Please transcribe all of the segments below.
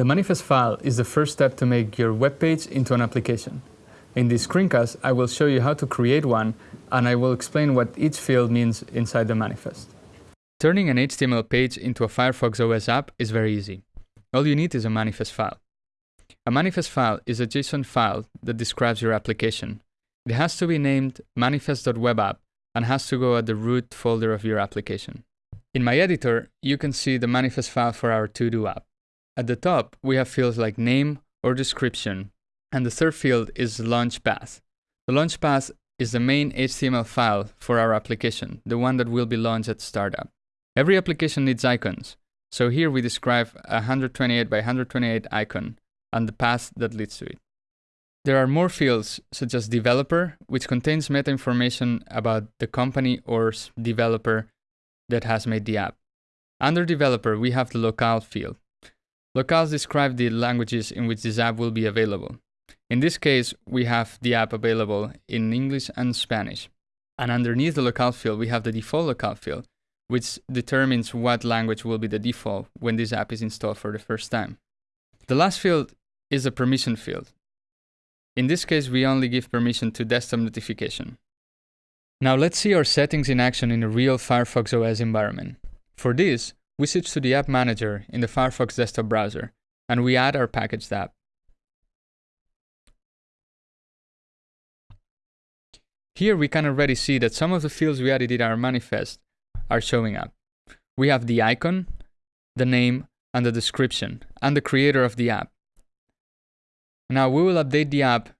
The manifest file is the first step to make your web page into an application. In this screencast, I will show you how to create one, and I will explain what each field means inside the manifest. Turning an HTML page into a Firefox OS app is very easy. All you need is a manifest file. A manifest file is a JSON file that describes your application. It has to be named manifest.webapp and has to go at the root folder of your application. In my editor, you can see the manifest file for our to-do app. At the top, we have fields like name or description, and the third field is launch path. The launch path is the main HTML file for our application, the one that will be launched at startup. Every application needs icons, so here we describe a 128 by 128 icon and the path that leads to it. There are more fields, such as developer, which contains meta information about the company or developer that has made the app. Under developer, we have the locale field. Locales describe the languages in which this app will be available. In this case, we have the app available in English and Spanish. And underneath the locale field, we have the default locale field, which determines what language will be the default when this app is installed for the first time. The last field is a permission field. In this case, we only give permission to desktop notification. Now let's see our settings in action in a real Firefox OS environment. For this, we switch to the App Manager in the Firefox desktop browser, and we add our packaged app. Here we can already see that some of the fields we added in our manifest are showing up. We have the icon, the name, and the description, and the creator of the app. Now we will update the app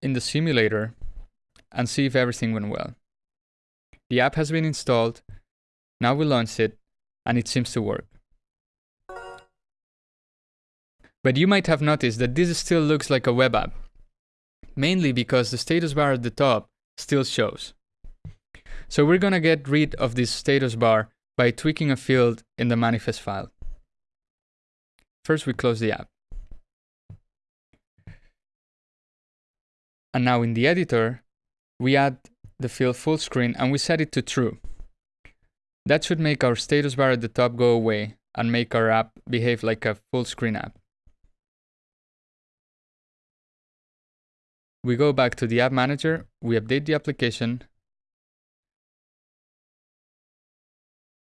in the simulator and see if everything went well. The app has been installed, now we launch it, and it seems to work. But you might have noticed that this still looks like a web app, mainly because the status bar at the top still shows. So we're gonna get rid of this status bar by tweaking a field in the manifest file. First we close the app. And now in the editor, we add the field full screen and we set it to true. That should make our status bar at the top go away and make our app behave like a full screen app. We go back to the app manager, we update the application,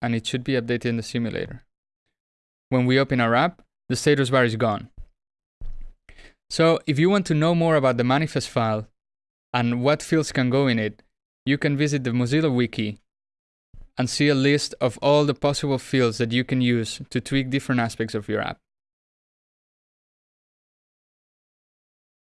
and it should be updated in the simulator. When we open our app, the status bar is gone. So if you want to know more about the manifest file and what fields can go in it, you can visit the Mozilla Wiki and see a list of all the possible fields that you can use to tweak different aspects of your app.